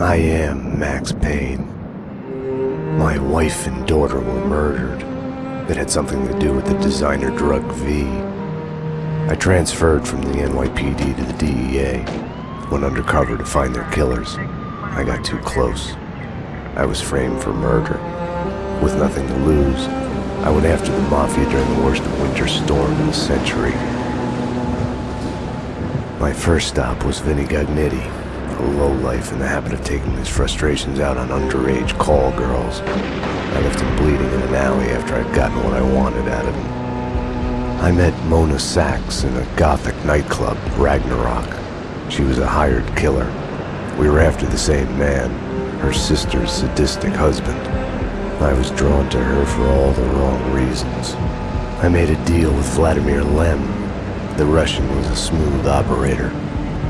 I am Max Payne. My wife and daughter were murdered. It had something to do with the designer drug V. I transferred from the NYPD to the DEA. Went undercover to find their killers. I got too close. I was framed for murder. With nothing to lose, I went after the Mafia during the worst winter storm in a century. My first stop was Vinny Gognitti, a lowlife in the habit of taking his frustrations out on underage call girls. I left him bleeding in an alley after I'd gotten what I wanted out of him. I met Mona Sax in a gothic nightclub, Ragna Rock. She was a hired killer. We were after the same man, her sister's sadistic husband. I was drawn to her for all the wrong reasons. I made a deal with Vladimir Lem. The Russian was a smooth operator.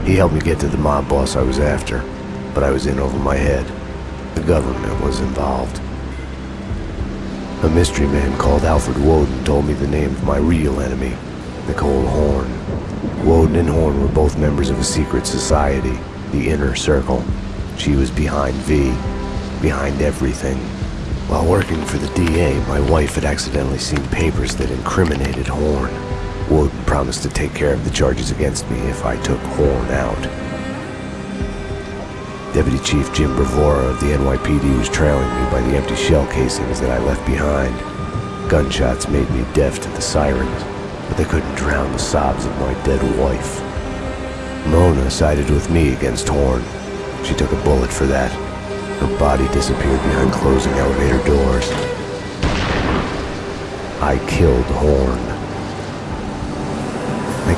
He helped me get to the mob boss I was after, but I was in over my head. The government was involved. A mystery man called Alfred Woden told me the name of my real enemy, Nicole Horn. Woden and Horn were both members of a secret society, the Inner Circle. She was behind V, behind everything. While working for the DA, my wife had accidentally seen papers that incriminated Horn. Woden promised to take care of the charges against me if I took Horn out. Deputy Chief Jim Bravura of the NYPD was trailing me by the empty shell casings that I left behind. Gunshots made me deaf to the sirens, but they couldn't drown the sobs of my dead wife. Mona sided with me against Horn. She took a bullet for that. Her body disappeared behind closing elevator doors. I killed Horn.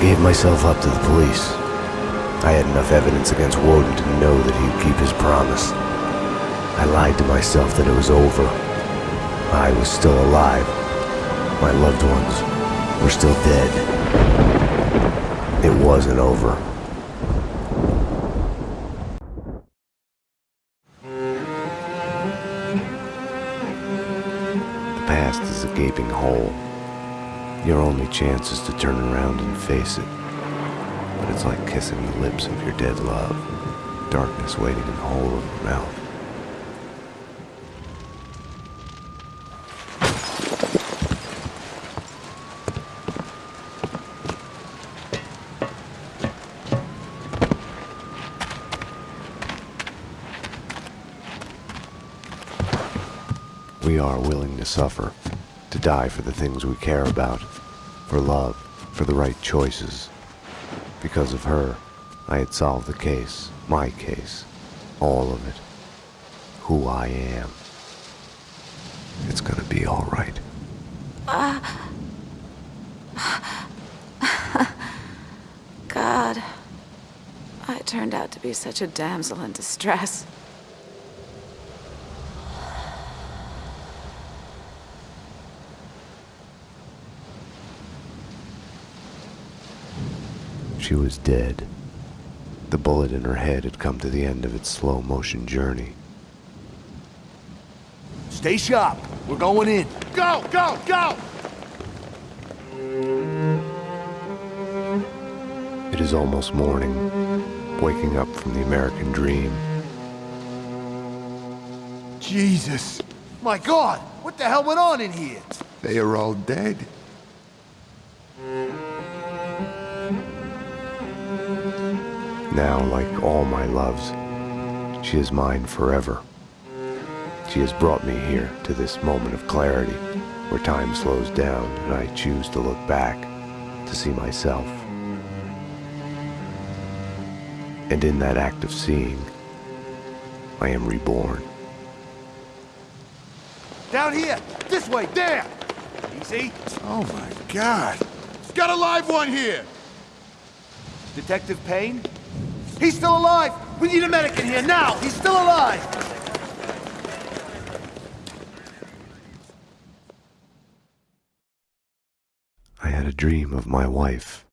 I gave myself up to the police. I had enough evidence against Woden to know that he'd keep his promise. I lied to myself that it was over. I was still alive. My loved ones were still dead. It wasn't over. The past is a gaping hole. Your only chance is to turn around and face it. But it's like kissing the lips of your dead love. Darkness waiting in the hole of your mouth. We are willing to suffer, to die for the things we care about, for love, for the right choices. Because of her, I had solved the case, my case, all of it, who I am. It's gonna be all right. God. I turned out to be such a damsel in distress. She was dead. The bullet in her head had come to the end of its slow motion journey. Stay sharp. We're going in. Go, go, go! It is almost morning, waking up from the American dream. Jesus. My God, what the hell went on in here? They are all dead. Now, like all my loves, she is mine forever. She has brought me here to this moment of clarity, where time slows down and I choose to look back to see myself. And in that act of seeing, I am reborn. Down here! This way! There! Easy. Oh my god. He's got a live one here! Detective Payne? He's still alive! We need a medic in here now! He's still alive! I had a dream of my wife.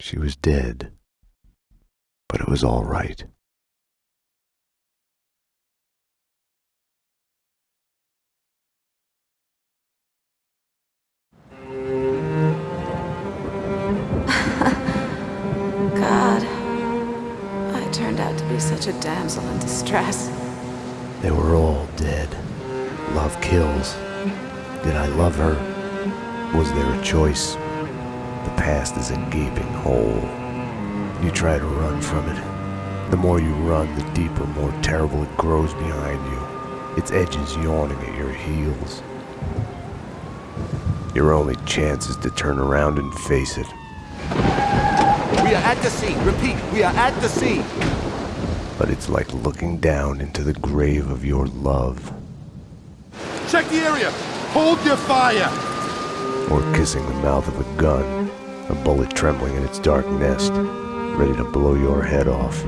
She was dead, but it was all right. Be be such a damsel in distress. They were all dead. Love kills. Did I love her? Was there a choice? The past is a gaping hole. You try to run from it. The more you run, the deeper, more terrible it grows behind you. Its edges yawning at your heels. Your only chance is to turn around and face it. We are at the sea. Repeat, we are at the sea. But it's like looking down into the grave of your love. Check the area! Hold your fire! Or kissing the mouth of a gun, a bullet trembling in its dark nest, ready to blow your head off.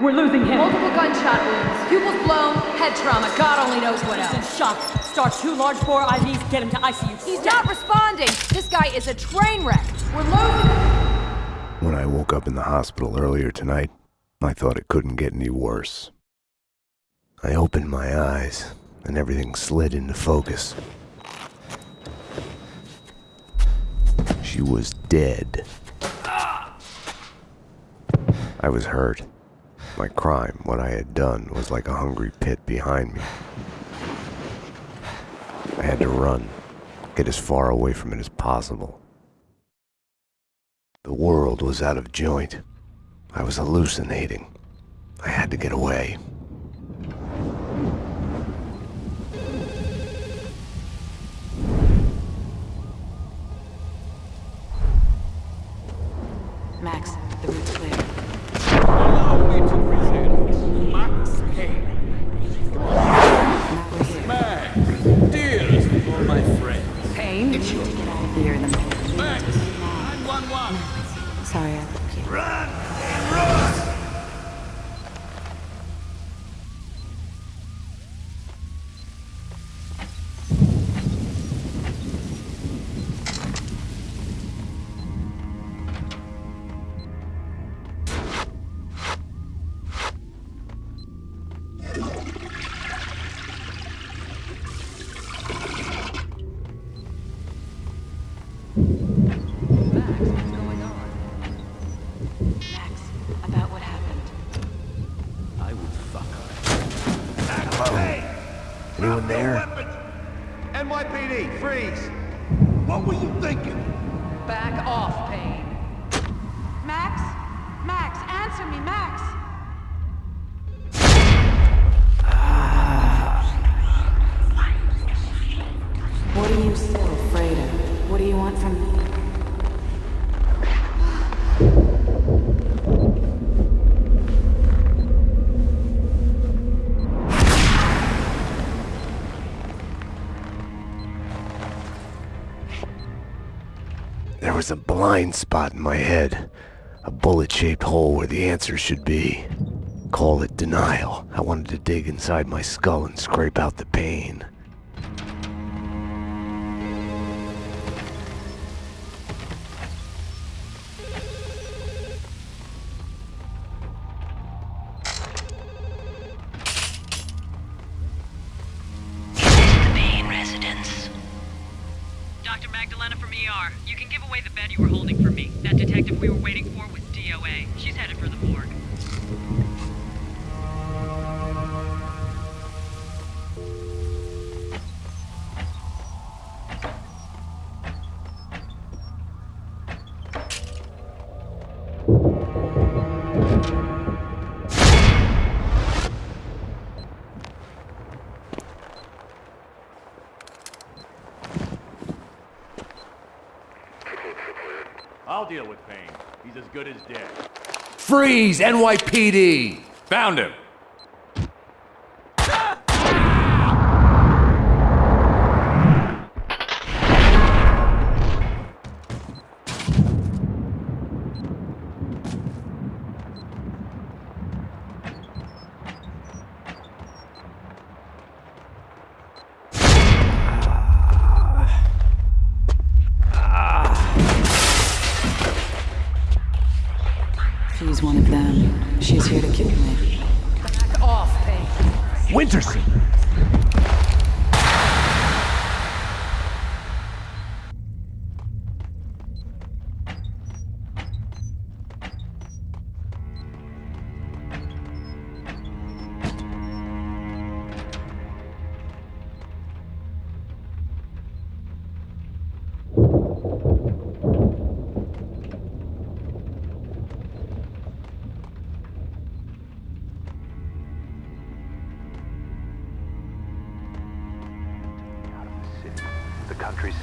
We're losing him. Multiple gunshot wounds, pupils blown, head trauma, God only knows what He's in shock. Start two large bore IVs, get him to ICU. He's not responding. This guy is a train wreck. We're losing. When I woke up in the hospital earlier tonight, I thought it couldn't get any worse. I opened my eyes, and everything slid into focus. She was dead. I was hurt. My crime, what I had done, was like a hungry pit behind me. I had to run, get as far away from it as possible. The world was out of joint. I was hallucinating. I had to get away. Was a blind spot in my head. A bullet-shaped hole where the answer should be. Call it denial. I wanted to dig inside my skull and scrape out the pain. NYPD. Found him!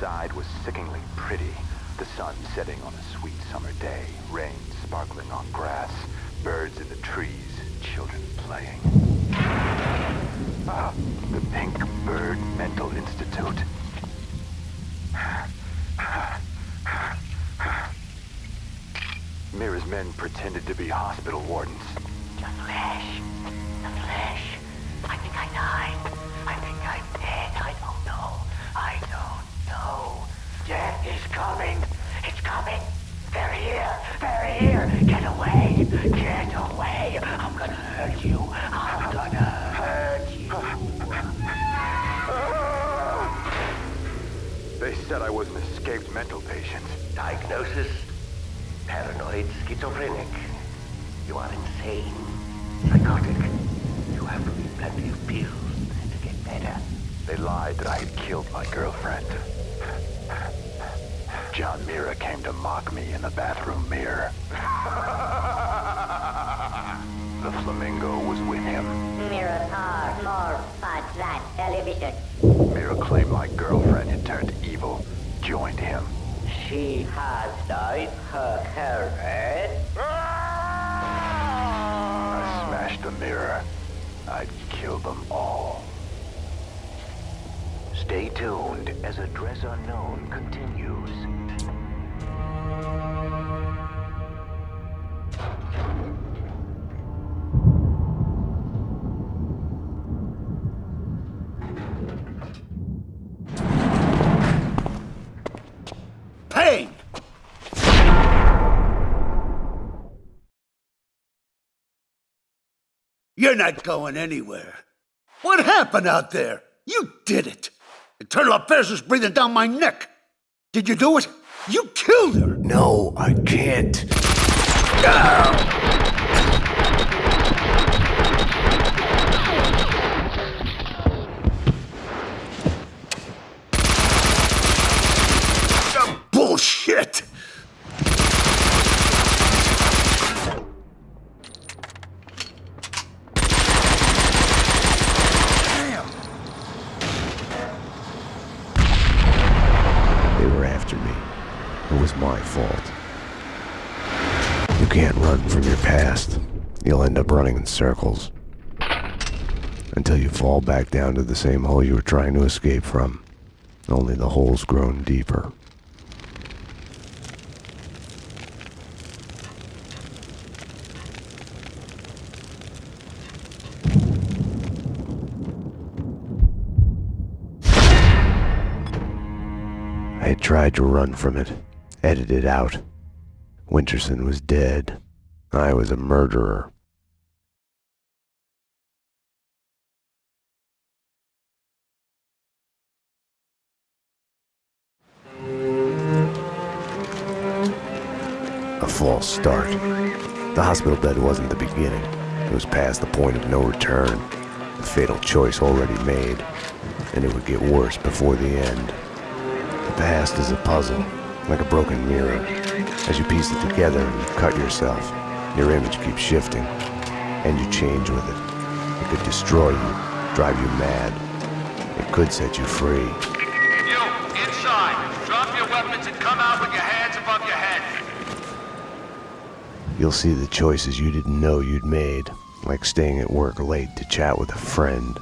Countryside was sickeningly pretty. The sun setting on a sweet summer day, rain sparkling on grass, birds in the trees, children playing. Ah, the Pink Bird Mental Institute. Mira's men pretended to be hospital wardens. The flesh. I think I died. I think I'm dead. I don't know. I don't know. Death is coming. It's coming. They're here. They're here. Get away. Get away. I'm gonna hurt you. I'm gonna hurt you. They said I was an escaped mental patient. Diagnosis? Paranoid schizophrenic. You are insane. Psychotic. You have to eat plenty of pills to get better. They lied that I had killed my girlfriend. To mock me in the bathroom mirror. the flamingo You're not going anywhere. What happened out there? You did it. Internal affairs is breathing down my neck. Did you do it? You killed her. No, I can't. Ah, Bullshit. They were after me. It was my fault. You can't run from your past. You'll end up running in circles. Until you fall back down to the same hole you were trying to escape from. Only the hole's grown deeper. I had tried to run from it, edit it out. Winterson was dead. I was a murderer. False start. The hospital bed wasn't the beginning. It was past the point of no return. The fatal choice already made. And it would get worse before the end. The past is a puzzle, like a broken mirror. As you piece it together and you cut yourself, your image keeps shifting, and you change with it. It could destroy you, drive you mad. It could set you free. You, inside. Drop your weapons and come out with your hands above your head. You'll see the choices you didn't know you'd made, like staying at work late to chat with a friend,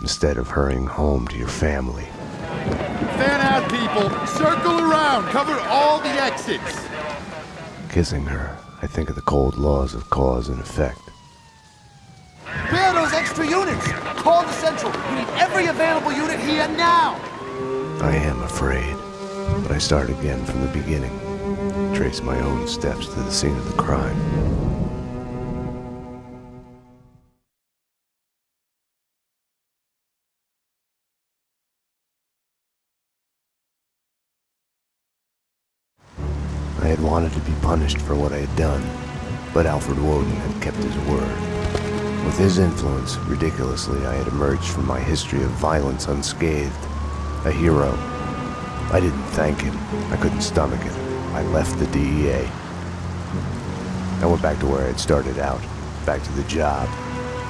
instead of hurrying home to your family. Fan out, people. Circle around. Cover all the exits. Kissing her, I think of the cold laws of cause and effect. Where are those extra units? Call the central. We need every available unit here now. I am afraid, but I start again from the beginning. Trace my own steps to the scene of the crime. I had wanted to be punished for what I had done, but Alfred Woden had kept his word. With his influence, ridiculously, I had emerged from my history of violence unscathed, a hero. I didn't thank him. I couldn't stomach it. I left the DEA. I went back to where I had started out. Back to the job.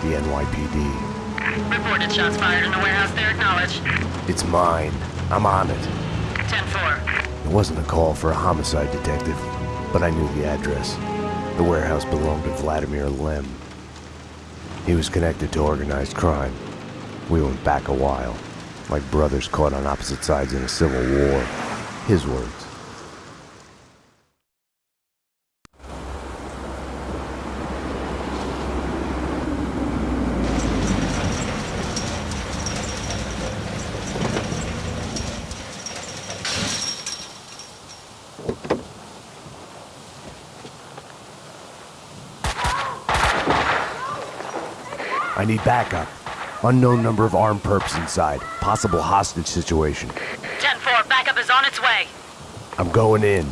The NYPD. Reported shots fired in the warehouse there, acknowledged. It's mine. I'm on it. 10-4. It wasn't a call for a homicide detective, but I knew the address. The warehouse belonged to Vladimir Lem. He was connected to organized crime. We went back a while, like brothers caught on opposite sides in a civil war. His words. I need backup. Unknown number of armed perps inside. Possible hostage situation. 10-4, backup is on its way. I'm going in.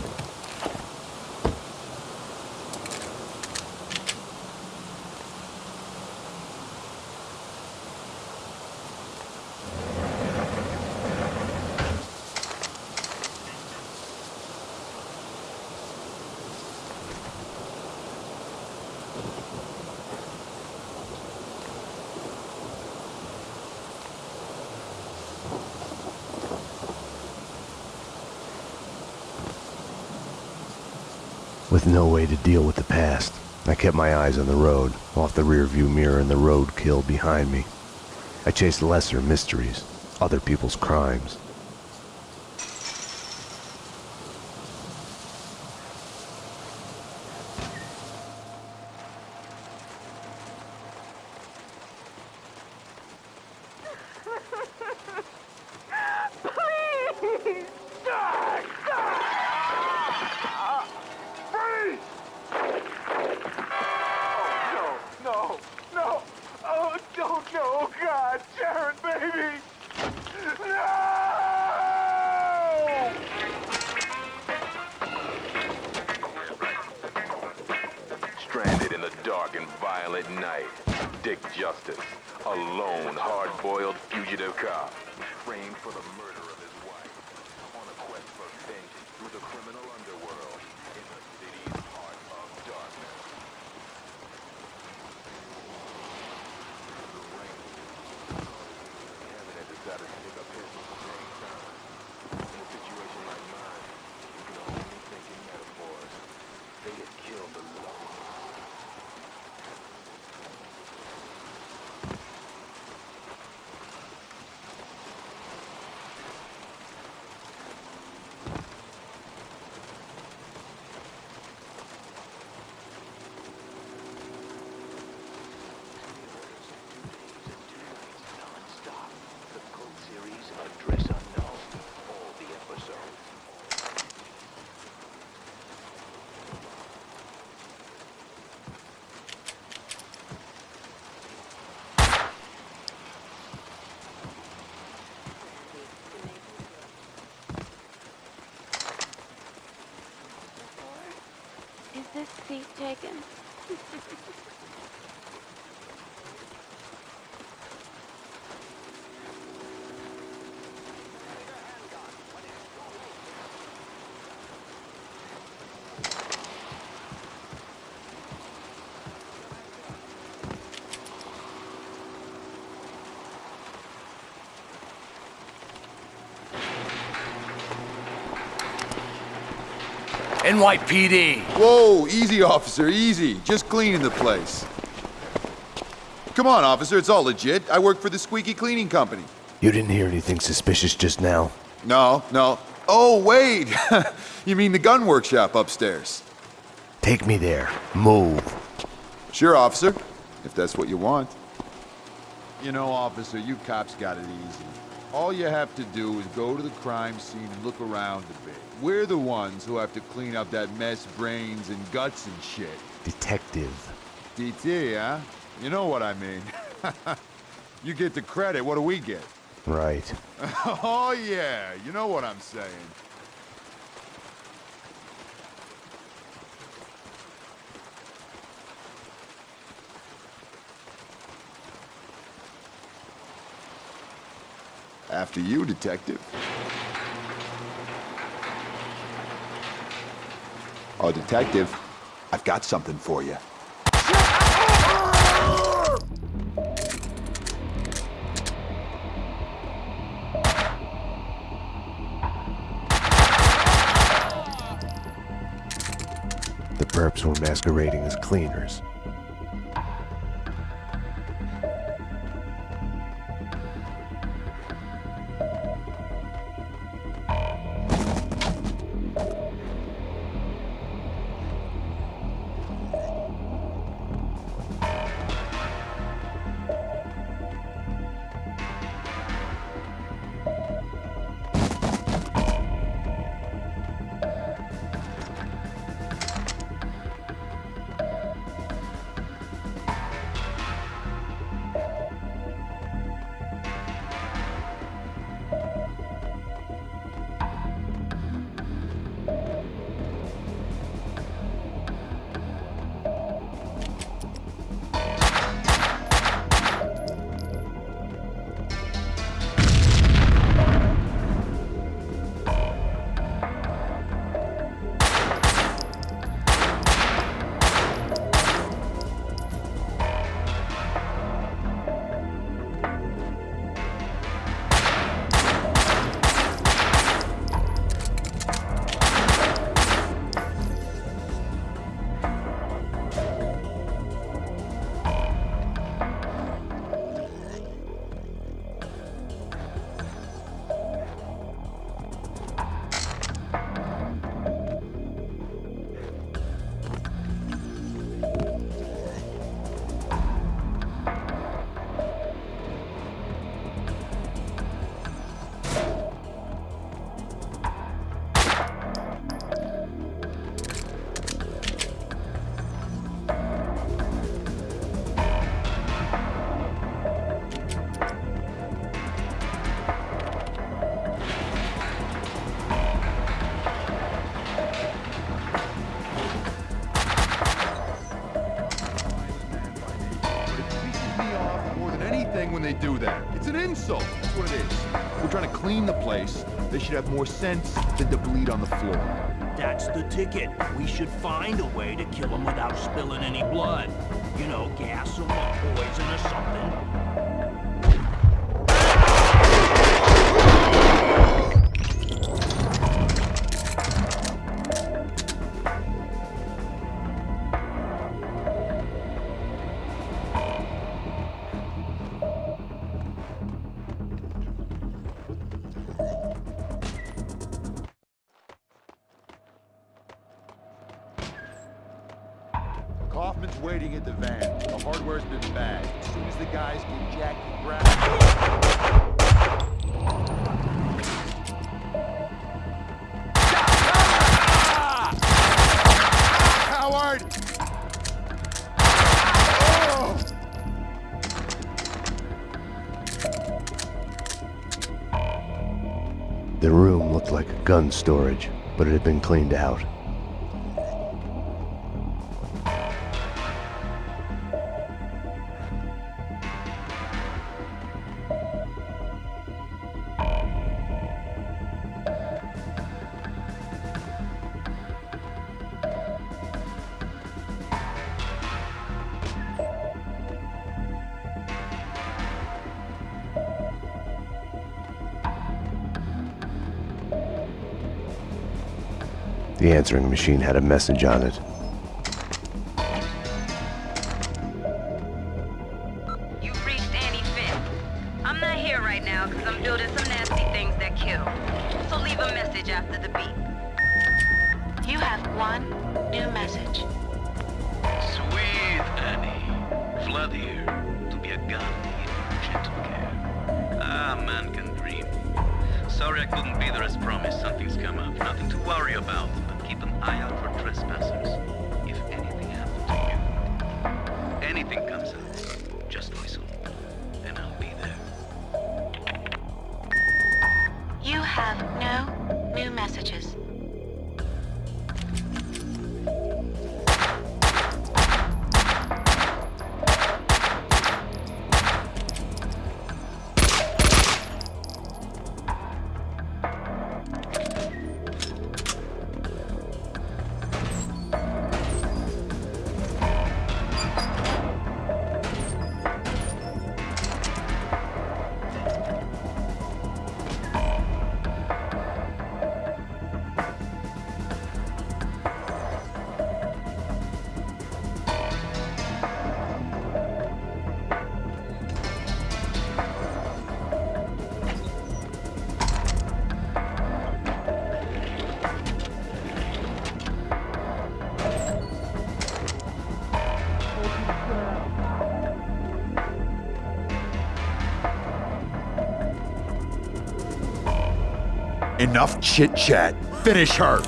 With no way to deal with the past, I kept my eyes on the road, off the rearview mirror and the roadkill behind me. I chased lesser mysteries, other people's crimes. Taken? NYPD! Whoa, easy, officer, easy. Just cleaning the place. Come on, officer, it's all legit. I work for the Squeaky Cleaning Company. You didn't hear anything suspicious just now? No, no. Oh, wait! you mean the gun workshop upstairs? Take me there. Move. Sure, officer, if that's what you want. You know, officer, you cops got it easy. All you have to do is go to the crime scene and look around a bit. We're the ones who have to clean up that mess, brains and guts and shit. Detective. DT, huh? You know what I mean. you get the credit, what do we get? Right. oh, yeah, you know what I'm saying. After you, detective. Oh, detective, I've got something for you. The perps were masquerading as cleaners. Insult. That's what it is. We're trying to clean the place. They should have more sense than to bleed on the floor. That's the ticket. We should find a way to kill him without spilling any blood. You know, gas or poison or something. Storage, but it had been cleaned out. Answering machine had a message on it. You've reached Annie Finn. I'm not here right now because I'm building some nasty things that kill. So leave a message after the beep. You have one new message. Sweet Annie. Flood here to be a guardian of gentle care. Ah, man can dream. Sorry I couldn't be there as promised. Something's come up. Nothing to worry about, but keep eye out for trespassers. If anything happens to you, anything Enough chit chat. Finish her.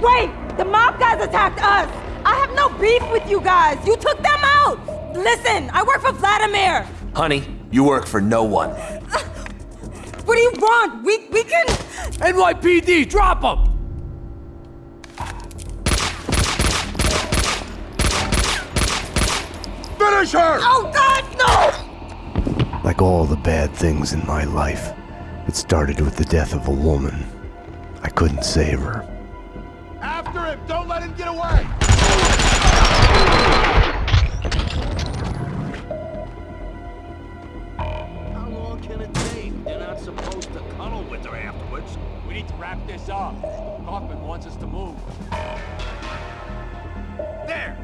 Wait! The mob guys attacked us! I have no beef with you guys! You took them out! Listen, I work for Vladimir! Honey, you work for no one. What do you want? We we can NYPD, drop them! Finish her! Oh god, no! Like all the bad things in my life, it started with the death of a woman. I couldn't save her. After him! Don't let him get away! How long can it take? They're not supposed to cuddle with her afterwards. We need to wrap this up. Kaufman wants us to move. There!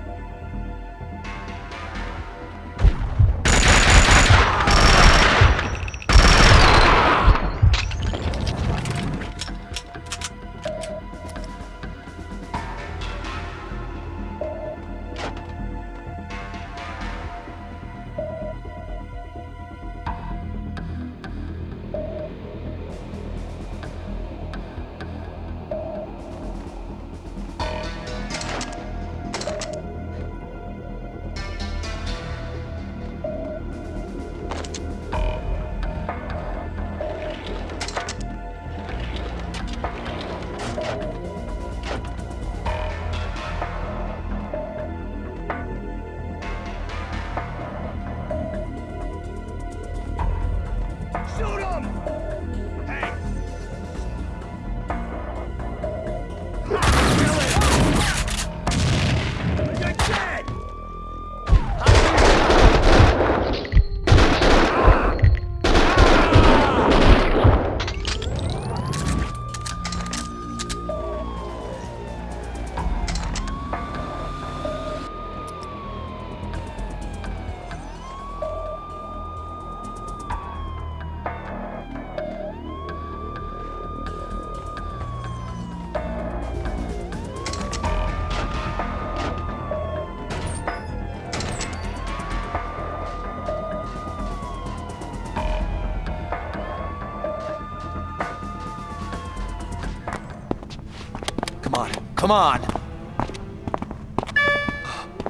Come on!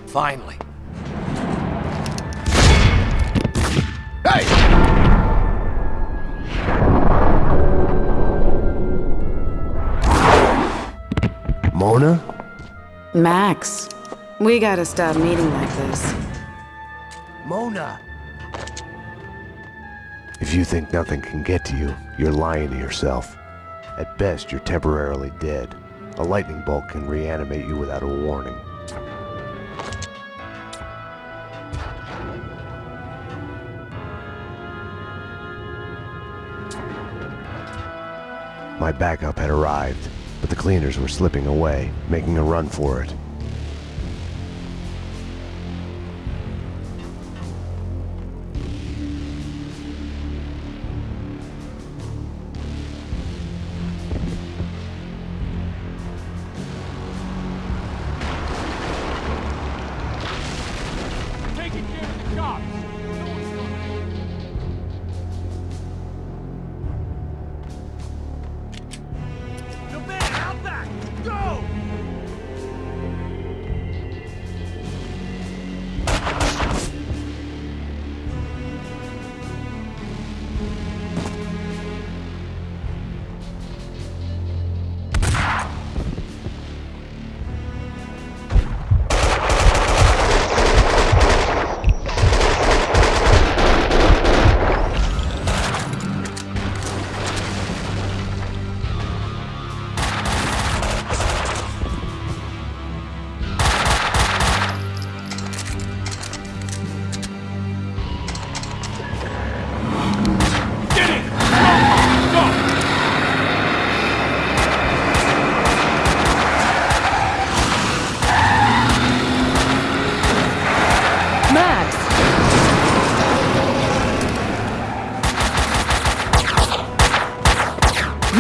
Finally. Hey! Mona? Max, we gotta stop meeting like this. Mona! If you think nothing can get to you, you're lying to yourself. At best, you're temporarily dead. A lightning bolt can reanimate you without a warning. My backup had arrived, but the cleaners were slipping away, making a run for it.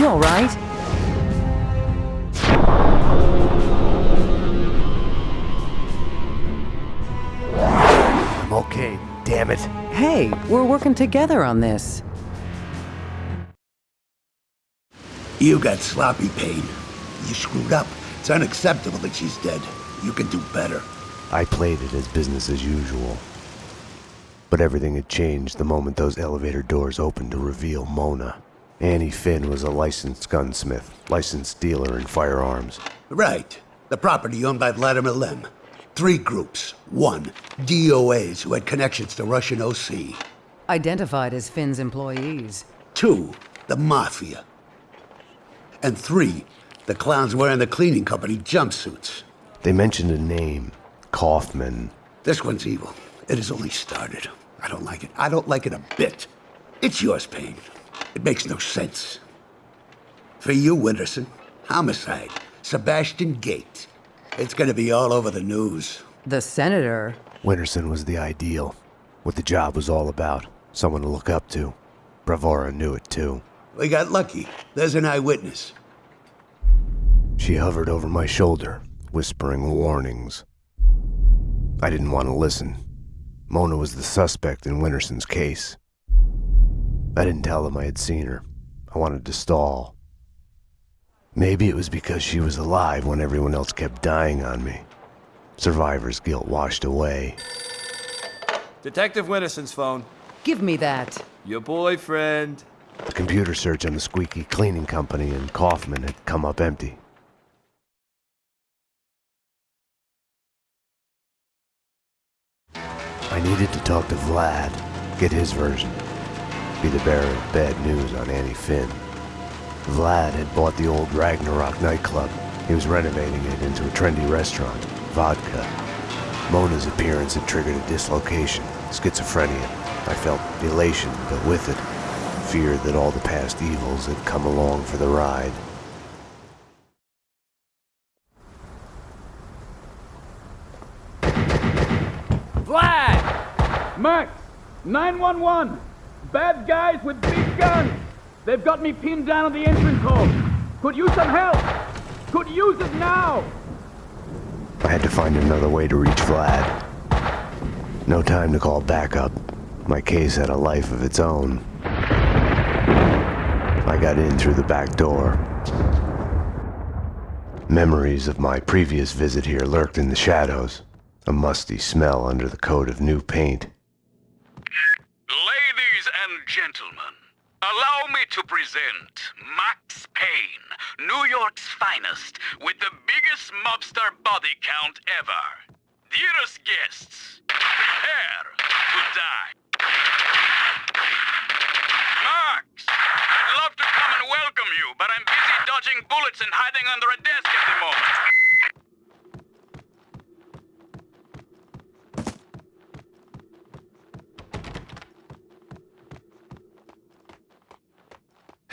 You all right? I'm okay, damn it. Hey, we're working together on this. You got sloppy Payne. You screwed up. It's unacceptable that she's dead. You can do better. I played it as business as usual. But everything had changed the moment those elevator doors opened to reveal Mona. Annie Finn was a licensed gunsmith, licensed dealer in firearms. Right. The property owned by Vladimir Lem. Three groups. One, DOAs who had connections to Russian OC. Identified as Finn's employees. Two, the Mafia. And three, the clowns wearing the cleaning company jumpsuits. They mentioned a name Kaufman. This one's evil. It has only started. I don't like it. I don't like it a bit. It's yours, Payne. It makes no sense. For you, Winterson, homicide, Sebastian Gate. It's gonna be all over the news. The senator. Winterson was the ideal. What the job was all about. Someone to look up to. Bravura knew it too. We got lucky. There's an eyewitness. She hovered over my shoulder, whispering warnings. I didn't want to listen. Mona was the suspect in Winterson's case. I didn't tell them I had seen her. I wanted to stall. Maybe it was because she was alive when everyone else kept dying on me. Survivor's guilt washed away. Detective Winterson's phone. Give me that. Your boyfriend. The computer search on the squeaky cleaning company and Kaufman had come up empty. I needed to talk to Vlad, get his version, be the bearer of bad news on Annie Finn. Vlad had bought the old Ragna Rock nightclub. He was renovating it into a trendy restaurant, Vodka. Mona's appearance had triggered a dislocation, schizophrenia. I felt elation, but with it, fear that all the past evils had come along for the ride. Vlad! Max! 911! Bad guys with big guns! They've got me pinned down at the entrance hall! Could use some help! Could use it now! I had to find another way to reach Vlad. No time to call backup. My case had a life of its own. I got in through the back door. Memories of my previous visit here lurked in the shadows, a musty smell under the coat of new paint. Gentlemen, allow me to present Max Payne, New York's finest, with the biggest mobster body count ever. Dearest guests, prepare to die. Max, I'd love to come and welcome you, but I'm busy dodging bullets and hiding under a desk at the moment.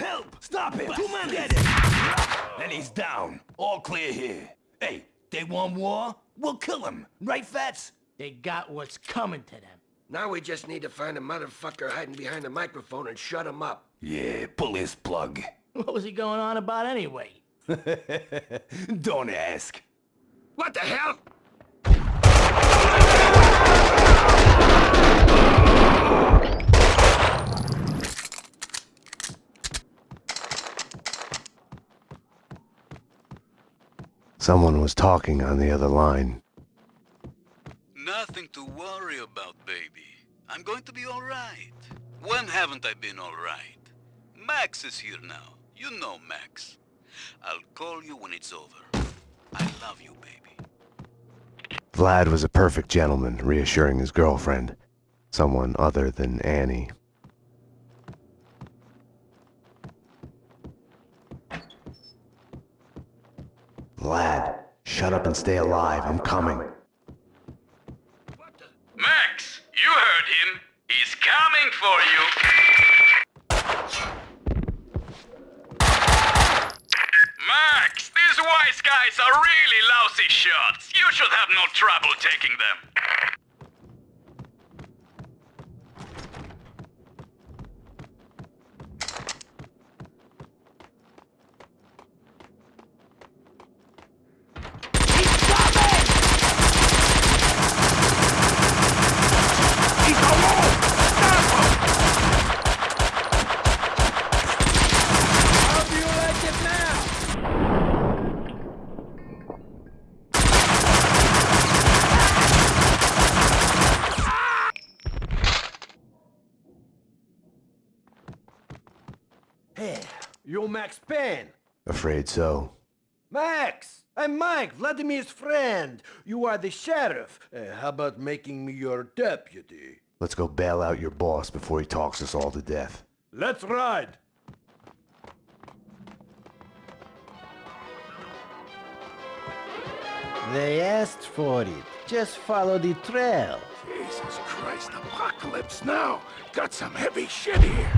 Help! Stop him! Two men! Get him! And he's down. All clear here. Hey, they want war? We'll kill him. Right, Fats? They got what's coming to them. Now we just need to find a motherfucker hiding behind the microphone and shut him up. Yeah, pull his plug. What was he going on about anyway? Don't ask. What the hell? Someone was talking on the other line. Nothing to worry about, baby. I'm going to be alright. When haven't I been alright? Max is here now. You know Max. I'll call you when it's over. I love you, baby. Vlad was a perfect gentleman, reassuring his girlfriend. Someone other than Annie. Shut up and stay alive. I'm coming. Max, you heard him. He's coming for you. Max, these wise guys are really lousy shots. You should have no trouble taking them. How do you like it You Max Payne? Afraid so. Max! I'm Mike, Vladimir's friend. You are the sheriff. Uh, how about making me your deputy? Let's go bail out your boss before he talks us all to death. Let's ride. They asked for it. Just follow the trail. Jesus Christ, apocalypse now. Got some heavy shit here.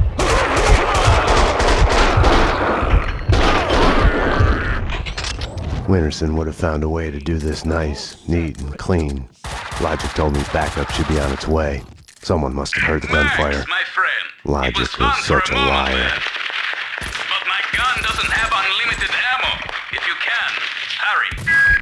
Winterson would have found a way to do this nice, neat, and clean. Logic told me backup should be on its way. Someone must have heard the gunfire. my friend. Logic was is such a a liar. there. But my gun doesn't have unlimited ammo. If you can, hurry.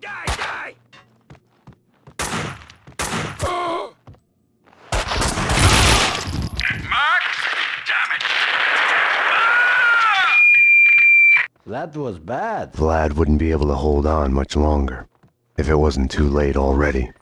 Die, die! Mark? Damn it. That was bad. Vlad wouldn't be able to hold on much longer. If it wasn't too late already.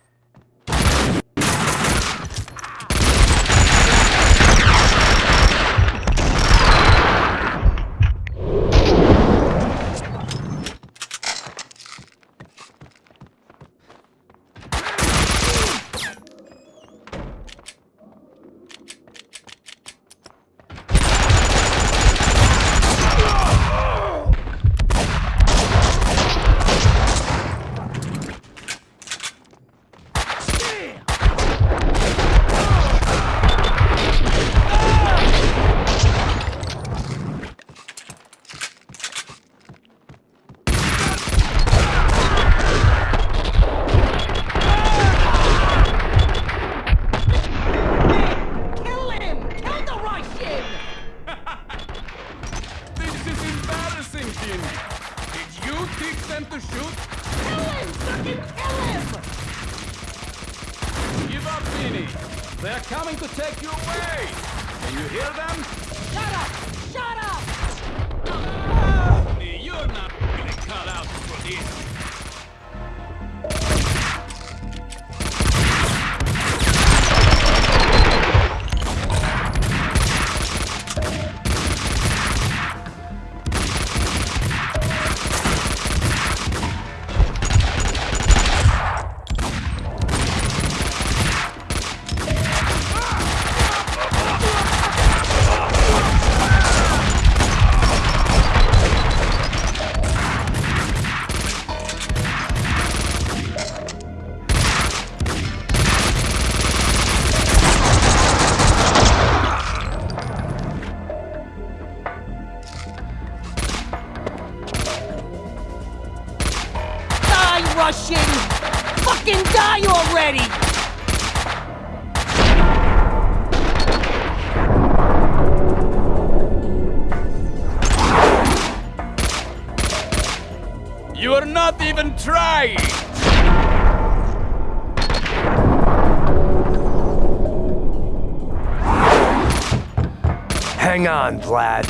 On, Vlad.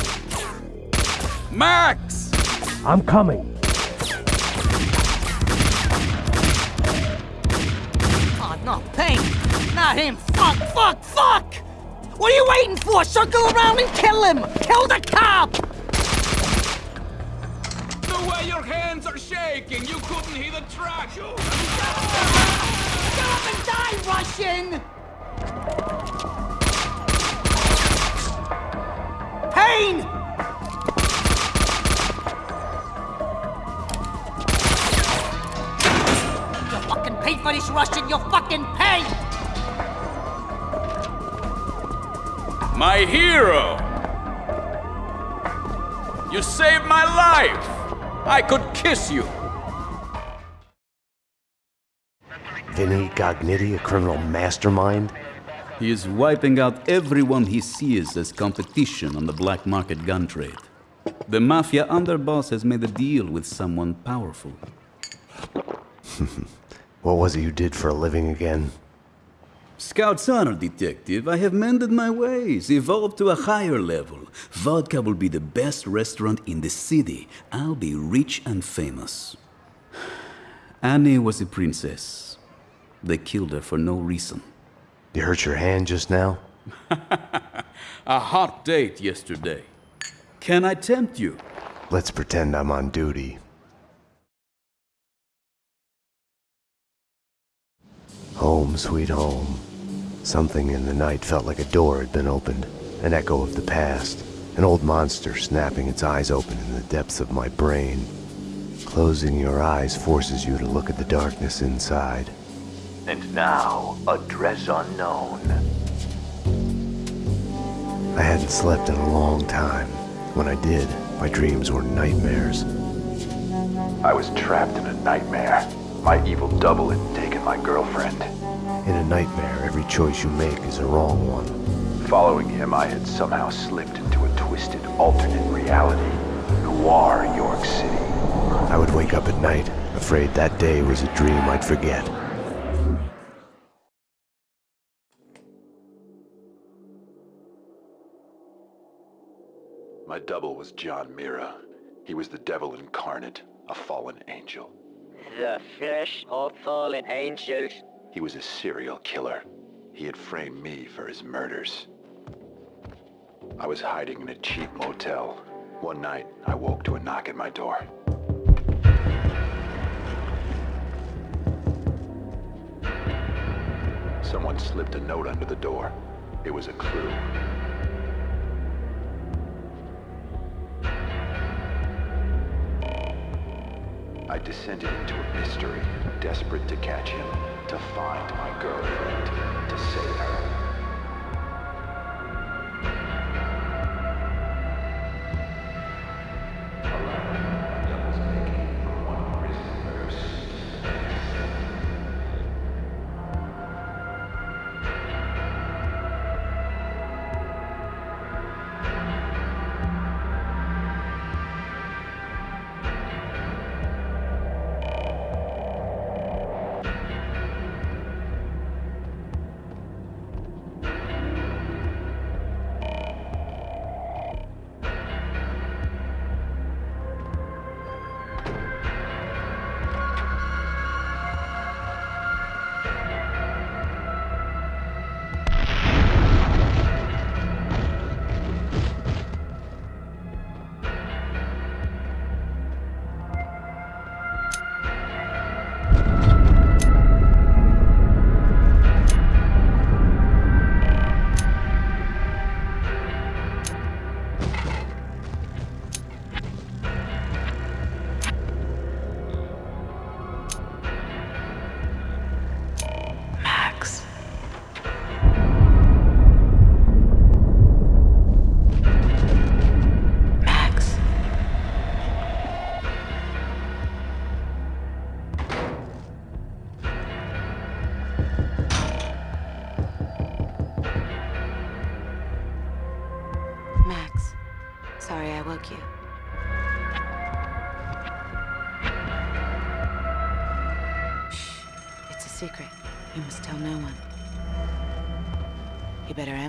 Max! I'm coming. Oh, no, Payne! Not him! Fuck, fuck, fuck! What are you waiting for? Circle around and kill him! Kill the cop! The way your hands are shaking, you couldn't hit a truck. Get up and die, Russian! Payne! You fucking paid for this Russian, you fucking pay! My hero! You saved my life! I could kiss you! Vinny Gognitti, a criminal mastermind? He is wiping out everyone he sees as competition on the black market gun trade. The mafia underboss has made a deal with someone powerful. what was it you did for a living again? Scout's honor, detective. I have mended my ways, evolved to a higher level. Vodka will be the best restaurant in the city. I'll be rich and famous. Annie was a princess. They killed her for no reason. You hurt your hand just now? a hot date yesterday. Can I tempt you? Let's pretend I'm on duty. Home, sweet home. Something in the night felt like a door had been opened, an echo of the past, an old monster snapping its eyes open in the depths of my brain. Closing your eyes forces you to look at the darkness inside. And now, address unknown. I hadn't slept in a long time. When I did, my dreams were nightmares. I was trapped in a nightmare. My evil double had taken my girlfriend. In a nightmare, every choice you make is a wrong one. Following him, I had somehow slipped into a twisted alternate reality. Noir, York City. I would wake up at night, afraid that day was a dream I'd forget. My double was John Mirra. He was the devil incarnate, a fallen angel. The flesh of fallen angels. He was a serial killer. He had framed me for his murders. I was hiding in a cheap motel. One night, I woke to a knock at my door. Someone slipped a note under the door. It was a clue. I descended into a mystery, desperate to catch him, to find my girlfriend, to save her.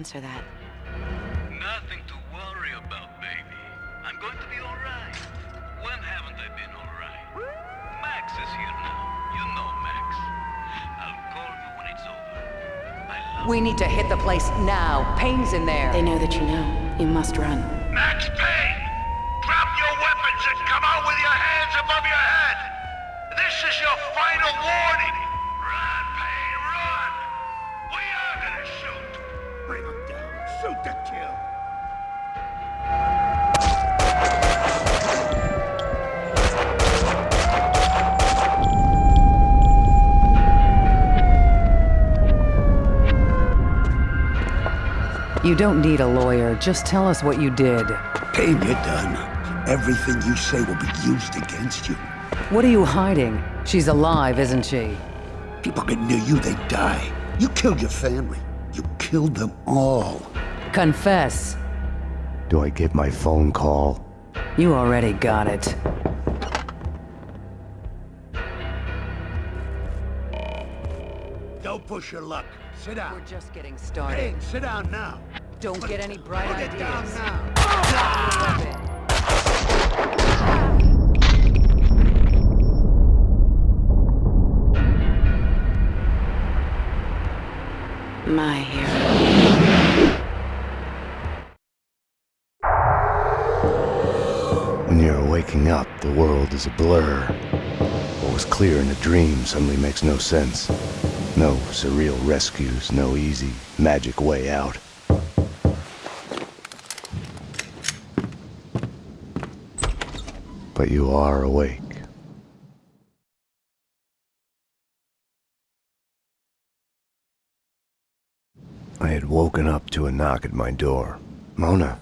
Answer that. Nothing to worry about, baby. I'm going to be alright. When haven't I been alright? Max is here now. You know Max. I'll call you when it's over. I love We need to hit the place now. Payne's in there. They know that you know. You must run. Max Payne! Don't need a lawyer. Just tell us what you did. Payne, you're done. Everything you say will be used against you. What are you hiding? She's alive, isn't she? People get near you, they die. You killed your family. You killed them all. Confess. Do I get my phone call? You already got it. Don't push your luck. Sit down. We're just getting started. Payne, sit down now. Don't get any bright put ideas. it down now. My hero. When you're waking up, the world is a blur. What was clear in a dream suddenly makes no sense. No surreal rescues, no easy, magic way out. But you are awake. I had woken up to a knock at my door. Mona,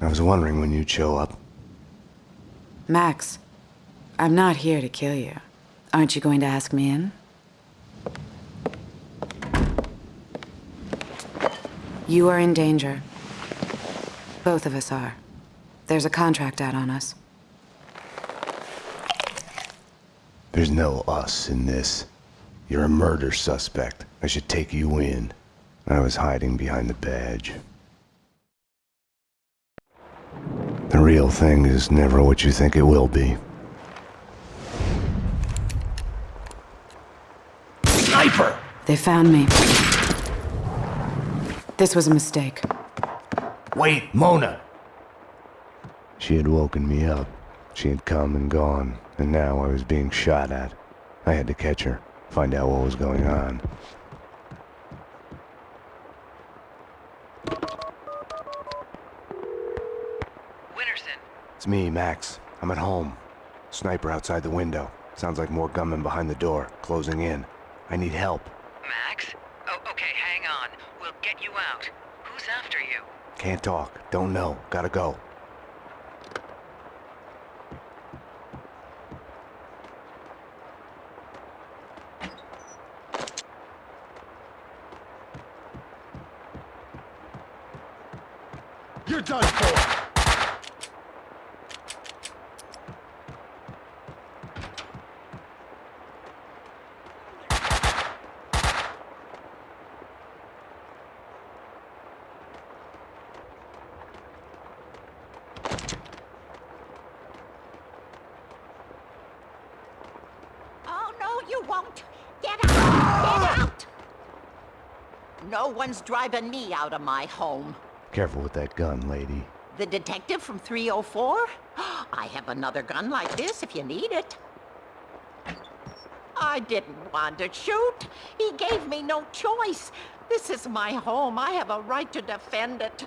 I was wondering when you'd show up. Max, I'm not here to kill you. Aren't you going to ask me in? You are in danger. Both of us are. There's a contract out on us. There's no us in this. You're a murder suspect. I should take you in. I was hiding behind the badge. The real thing is never what you think it will be. Sniper! They found me. This was a mistake. Wait, Mona! She had woken me up. She had come and gone, and now I was being shot at. I had to catch her, find out what was going on. Winterson, It's me, Max. I'm at home. Sniper outside the window. Sounds like more gunmen behind the door, closing in. I need help. Max? Oh, okay, hang on. We'll get you out. Who's after you? Can't talk. Don't know. Gotta go. You're done for! Oh, no, you won't. Get out! Get out! Ah! No one's driving me out of my home. Careful with that gun, lady. The detective from 304? I have another gun like this if you need it. I didn't want to shoot. He gave me no choice. This is my home. I have a right to defend it.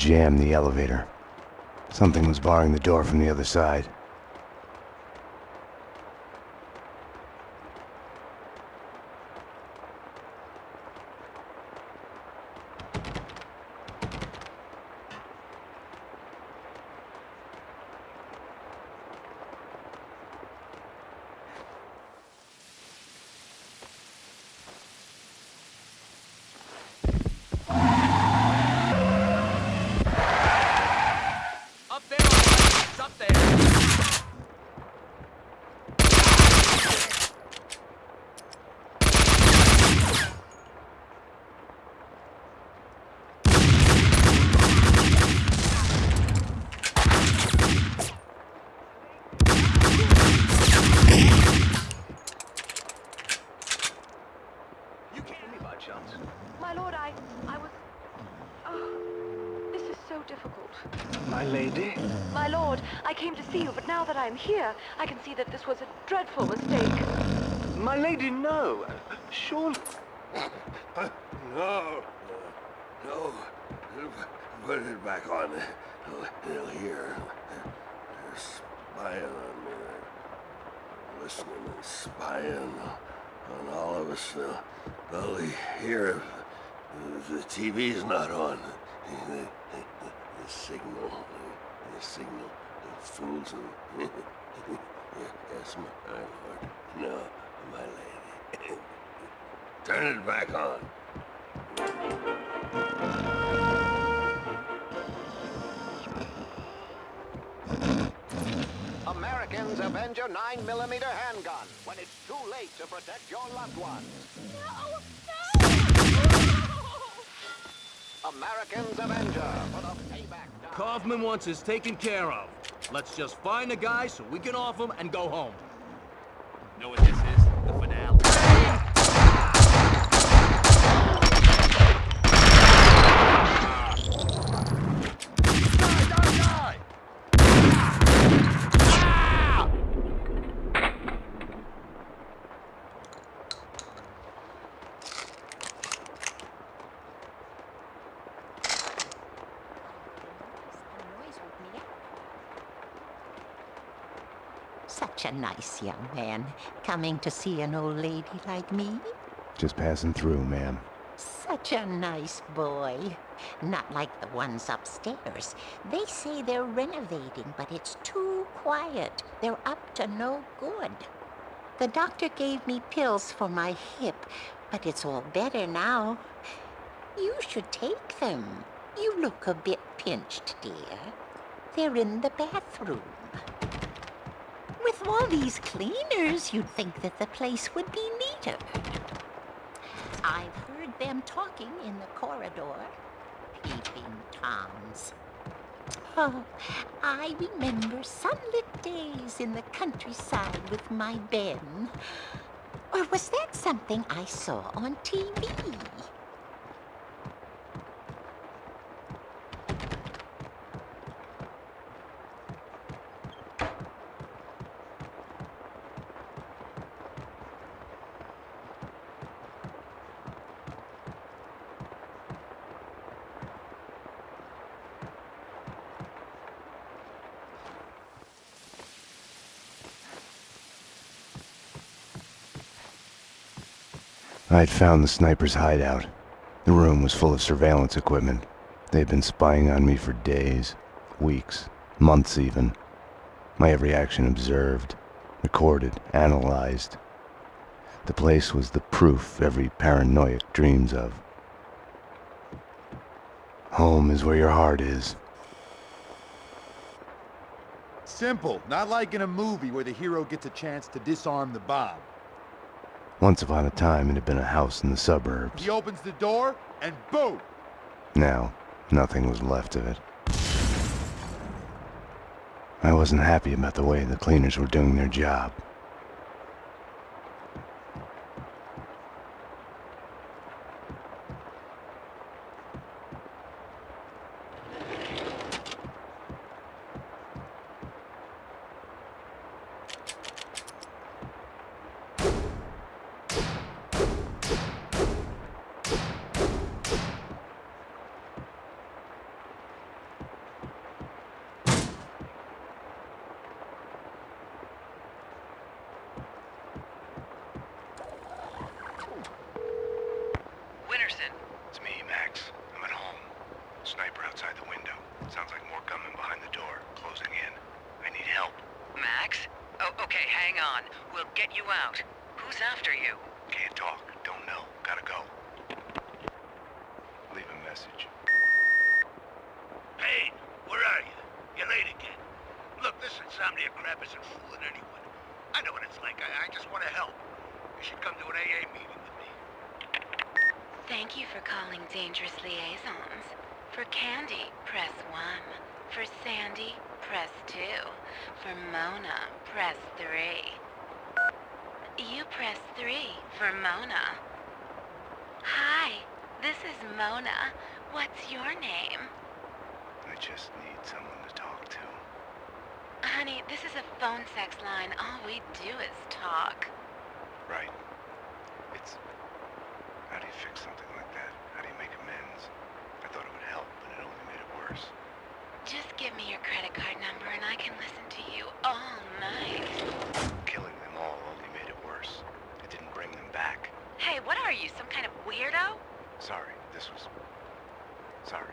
Jammed the elevator. Something was barring the door from the other side. Up there, all right. It's up there. You came me by chance. My lord, I... I was... Oh, this is so difficult. My lady? My lord, I came to see you, but now that I am here, I can see that this was a dreadful mistake. My lady, no. Surely... No. No. Put it back on. They'll hear. They're spying on me. They're listening and spying on all of us. They'll, they'll hear if the TV's not on. The, the, the signal. The, the signal. The fools them. yes, my lord. No, my lady. Turn it back on. Americans avenge your 9mm handgun when it's too late to protect your loved ones. Americans Avenger for the payback. Kaufman wants us taken care of. Let's just find the guy so we can off him and go home. Know what this is? The finale. Such a nice young man, coming to see an old lady like me. Just passing through, ma'am. Such a nice boy. Not like the ones upstairs. They say they're renovating, but it's too quiet. They're up to no good. The doctor gave me pills for my hip, but it's all better now. You should take them. You look a bit pinched, dear. They're in the bathroom. With all these cleaners, you'd think that the place would be neater. I've heard them talking in the corridor. Peeping Toms. Oh, I remember sunlit days in the countryside with my Ben. Or was that something I saw on TV? I had found the sniper's hideout. The room was full of surveillance equipment. They had been spying on me for days, weeks, months even. My every action observed, recorded, analyzed. The place was the proof every paranoiac dreams of. Home is where your heart is. Simple, not like in a movie where the hero gets a chance to disarm the bomb. Once upon a time, it had been a house in the suburbs. He opens the door, and boom! Now, nothing was left of it. I wasn't happy about the way the cleaners were doing their job. Winterson. It's me, Max. I'm at home. Sniper outside the window. Sounds like more gunmen behind the door, closing in. I need help. Max? Oh, okay, hang on. We'll get you out. Who's after you? Can't talk. Don't know. Gotta go. Leave a message. Payne, where are you? You're late again. Look, this insomnia crap isn't fooling anyone. I know what it's like. I, I just want to help. You should come to an AA meeting with me. Thank you for calling Dangerous Liaisons. For Candy, press 1. For Sandy, press 2. For Mona, press 3. You press 3 for Mona. Hi, this is Mona. What's your name? I just need someone to talk to. Honey, this is a phone sex line. All we do is talk. Right. It's... How do you fix something like that? How do you make amends? I thought it would help, but it only made it worse. Just give me your credit card number and I can listen to you all night. Killing them all only made it worse. It didn't bring them back. Hey, what are you, some kind of weirdo? Sorry, this was... Sorry.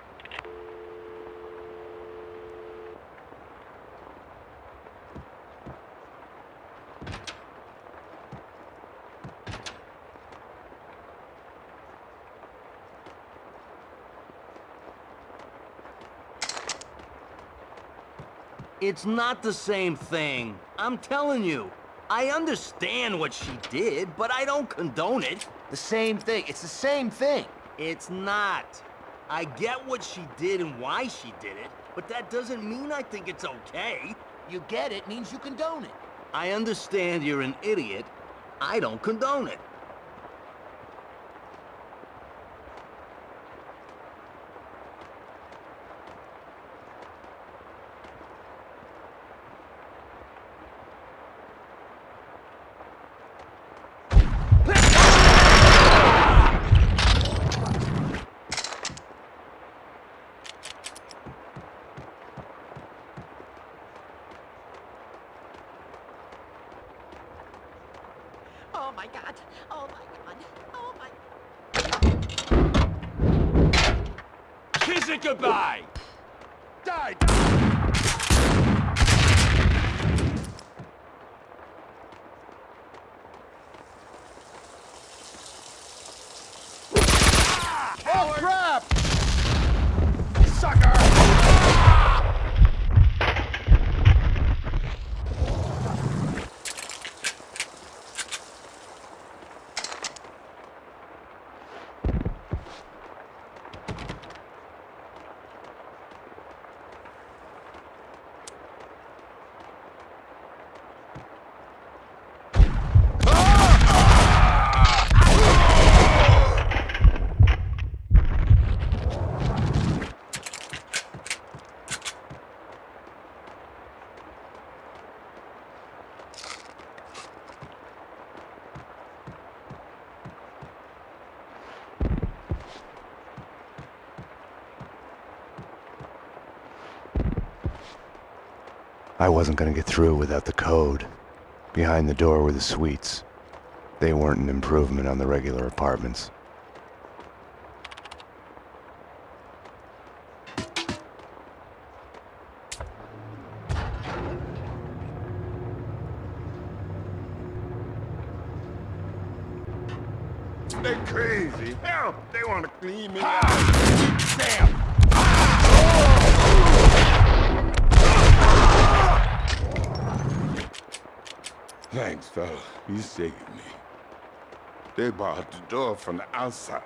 It's not the same thing. I'm telling you. I understand what she did, but I don't condone it. The same thing. It's the same thing. It's not. I get what she did and why she did it, but that doesn't mean I think it's okay. You get it means you condone it. I understand you're an idiot. I don't condone it. Oh my god. Oh my god. Oh my Kiss it goodbye! Die! Oh, crap! Sucker! I wasn't gonna get through without the code. Behind the door were the suites. They weren't an improvement on the regular apartments. They're crazy. Hell, they want to clean me out. Damn. Thanks, fella. You saved me. They barred the door from the outside.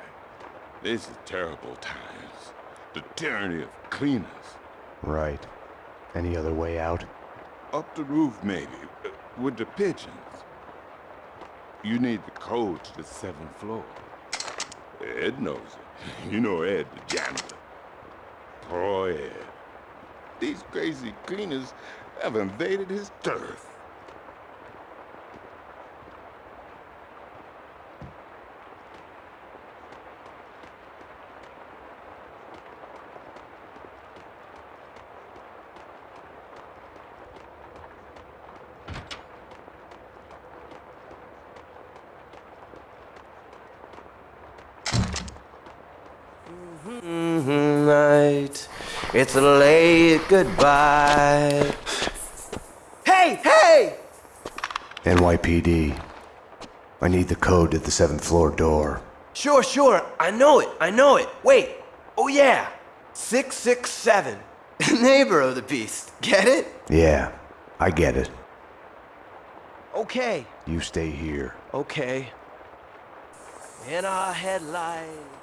This is terrible times. The tyranny of cleaners. Right. Any other way out? Up the roof, maybe, uh, with the pigeons. You need the code to the seventh floor. Ed knows it. You know Ed, the janitor. Poor Ed. These crazy cleaners have invaded his turf. It's a late goodbye. Hey, hey! NYPD. I need the code to the seventh floor door. Sure, sure. I know it. I know it. Wait. Oh, yeah. 667. Neighbor of the beast. Get it? Yeah, I get it. Okay. You stay here. Okay. In our headlights.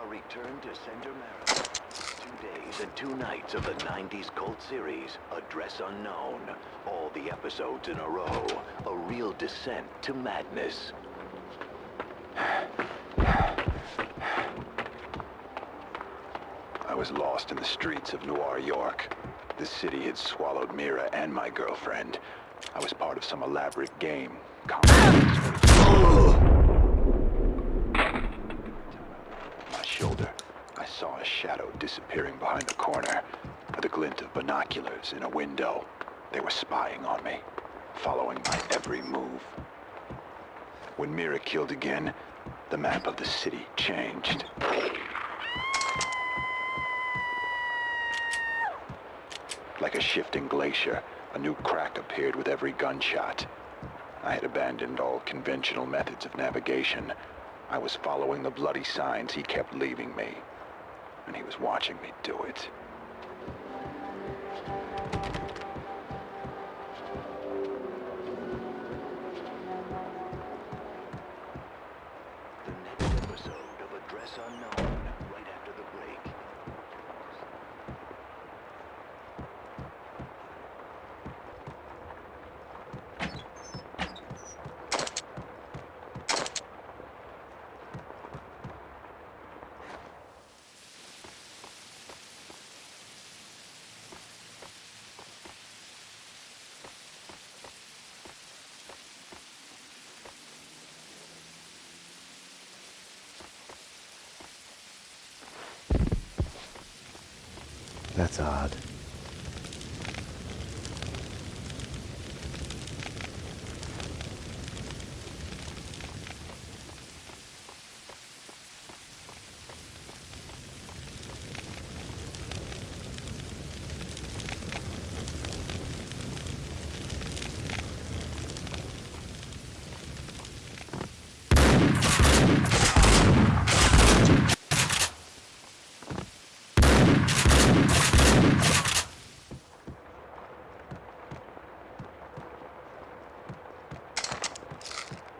Our return to Sender Marathon. Two days and two nights of the 90s cult series, Address Unknown. All the episodes in a row. A real descent to madness. I was lost in the streets of Noir York. The city had swallowed Mirra and my girlfriend. I was part of some elaborate game. my shoulder, I saw a shadow disappearing behind a corner, with a glint of binoculars in a window. They were spying on me, following my every move. When Mirra killed again, the map of the city changed. Like a shifting glacier, a new crack appeared with every gunshot. I had abandoned all conventional methods of navigation. I was following the bloody signs he kept leaving me. And he was watching me do it. The next episode of Address Unknown, right after the break. That's odd.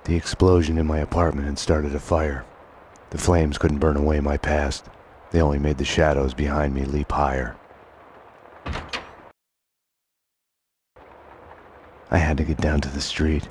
The explosion in my apartment and started a fire. The flames couldn't burn away my past. They only made the shadows behind me leap higher. I had to get down to the street.